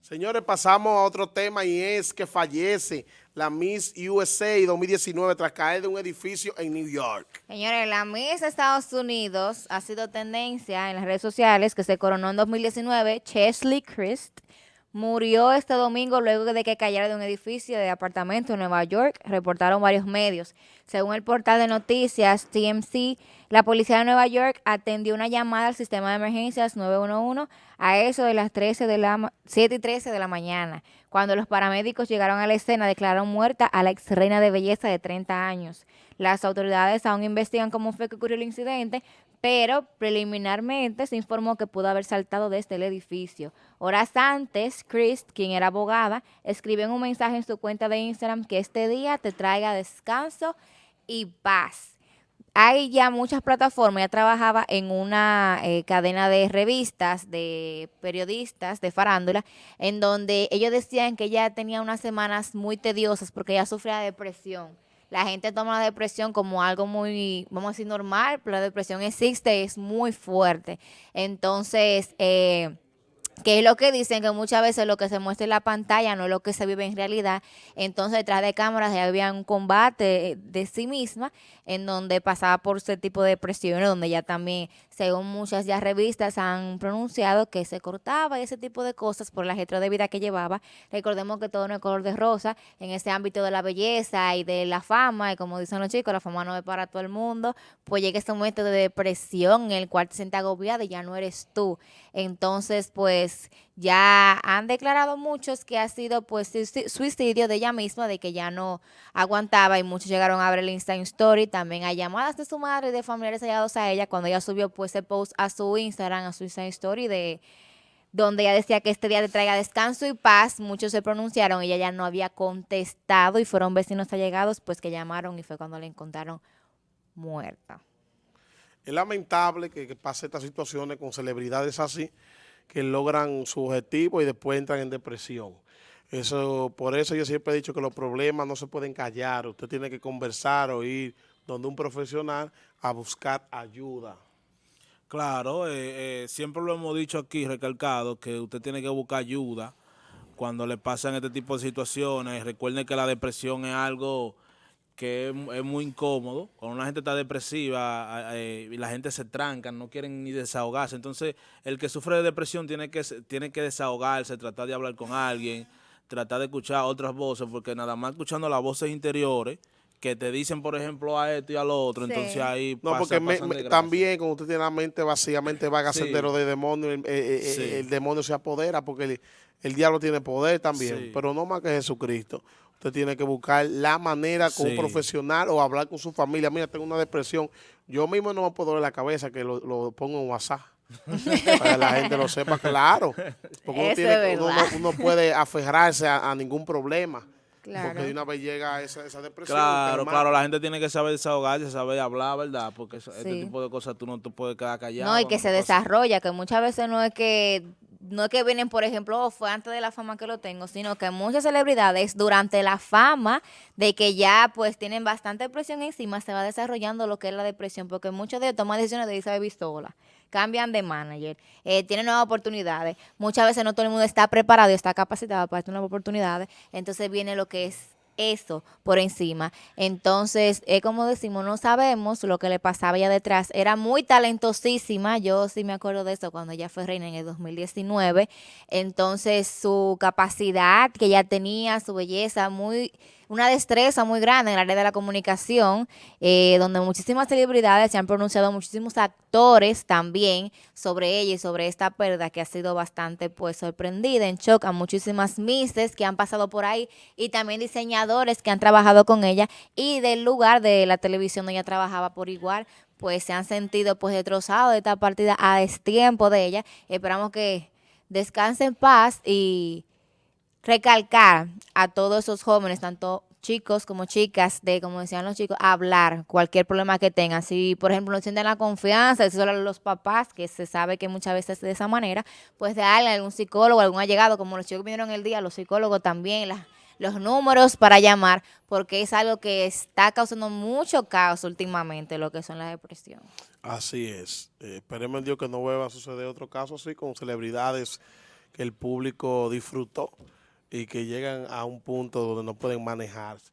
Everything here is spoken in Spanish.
Señores, pasamos a otro tema y es que fallece la Miss USA 2019 tras caer de un edificio en New York. Señores, la Miss Estados Unidos ha sido tendencia en las redes sociales que se coronó en 2019, Chesley Christ, murió este domingo luego de que cayera de un edificio de apartamento en Nueva York, reportaron varios medios. Según el portal de noticias TMC, la policía de Nueva York atendió una llamada al sistema de emergencias 911 a eso de las 13 de la 7 y 13 de la mañana. Cuando los paramédicos llegaron a la escena, declararon muerta a la ex reina de belleza de 30 años. Las autoridades aún investigan cómo fue que ocurrió el incidente, pero preliminarmente se informó que pudo haber saltado desde el edificio. Horas antes, Chris, quien era abogada, escribió en un mensaje en su cuenta de Instagram que este día te traiga descanso y paz. Hay ya muchas plataformas, ya trabajaba en una eh, cadena de revistas, de periodistas, de farándula, en donde ellos decían que ella tenía unas semanas muy tediosas porque ella sufría de depresión la gente toma la depresión como algo muy, vamos a decir, normal, pero la depresión existe, es muy fuerte. Entonces, eh, que es lo que dicen que muchas veces lo que se muestra en la pantalla no es lo que se vive en realidad. Entonces, detrás de cámaras ya había un combate de sí misma en donde pasaba por ese tipo de presiones, donde ya también, según muchas ya revistas, han pronunciado que se cortaba ese tipo de cosas por la letra de vida que llevaba. Recordemos que todo no es color de rosa en ese ámbito de la belleza y de la fama, y como dicen los chicos, la fama no es para todo el mundo, pues llega ese momento de depresión en el cual te sientes agobiada y ya no eres tú. Entonces, pues ya han declarado muchos que ha sido pues suicidio de ella misma, de que ya no aguantaba y muchos llegaron a ver el Instagram Story. También hay llamadas de su madre y de familiares hallados a ella cuando ella subió pues ese post a su Instagram, a su Instagram Story de donde ella decía que este día le traiga descanso y paz. Muchos se pronunciaron, ella ya no había contestado y fueron vecinos allegados pues que llamaron y fue cuando la encontraron muerta. Es lamentable que, que pase estas situaciones con celebridades así, que logran su objetivo y después entran en depresión. Eso, por eso yo siempre he dicho que los problemas no se pueden callar. Usted tiene que conversar o ir donde un profesional a buscar ayuda. Claro, eh, eh, siempre lo hemos dicho aquí, recalcado, que usted tiene que buscar ayuda cuando le pasan este tipo de situaciones. Recuerden que la depresión es algo que es, muy incómodo. Cuando una gente está depresiva eh, y la gente se tranca, no quieren ni desahogarse. Entonces, el que sufre de depresión tiene que, tiene que desahogarse, tratar de hablar con alguien, tratar de escuchar otras voces, porque nada más escuchando las voces interiores, que te dicen, por ejemplo, a esto y al otro, entonces ahí No, porque también cuando usted tiene la mente vacíamente vaga sí. sendero de demonio, el, eh, eh, el, demonio se apodera porque el, el diablo tiene poder también, pero no más que Jesucristo. Usted tiene que buscar la manera con un profesional o hablar con su familia. Mira, tengo una depresión. Yo mismo no me puedo doler la cabeza que lo, lo pongo en WhatsApp. para que la gente lo sepa claro. Porque uno, tiene, uno, uno, puede aferrarse a, a ningún problema. Claro. Porque de una vez llega esa, esa depresión. Claro, claro, la gente tiene que saber desahogarse, saber hablar, ¿verdad? Porque eso, sí. este tipo de cosas tú no te puedes quedar callado. No, y que se desarrolla, que muchas veces no es que no es que vienen, por ejemplo, oh, fue antes de la fama que lo tengo, sino que muchas celebridades durante la fama de que ya pues tienen bastante presión encima, se va desarrollando lo que es la depresión, porque muchos de ellos toman decisiones de irse pistola, cambian de manager, eh, tienen nuevas oportunidades, muchas veces no todo el mundo está preparado y está capacitado para estas nuevas oportunidades, entonces viene lo que es eso por encima. Entonces, es como decimos, no sabemos lo que le pasaba allá detrás. Era muy talentosísima, yo sí me acuerdo de eso cuando ella fue reina en el 2019. Entonces, su capacidad que ella tenía, su belleza, muy una destreza muy grande en el área de la comunicación, eh, donde muchísimas celebridades se han pronunciado, muchísimos actores también sobre ella y sobre esta pérdida que ha sido bastante pues sorprendida, en shock a muchísimas misses que han pasado por ahí y también diseñadores que han trabajado con ella y del lugar de la televisión donde ella trabajaba por igual, pues se han sentido pues destrozados de esta partida a destiempo de ella. Esperamos que descanse en paz y recalcar a todos esos jóvenes, tanto chicos como chicas, de como decían los chicos, hablar cualquier problema que tengan. Si, por ejemplo, no sienten la confianza, de solo los papás, que se sabe que muchas veces de esa manera, pues de darle a algún psicólogo, algún allegado, como los chicos vinieron el día, los psicólogos también, los números para llamar, porque es algo que está causando mucho caos últimamente, lo que son las depresiones. Así es. Esperemos Dios que no vuelva a suceder otro caso así con celebridades que el público disfrutó y que llegan a un punto donde no pueden manejarse.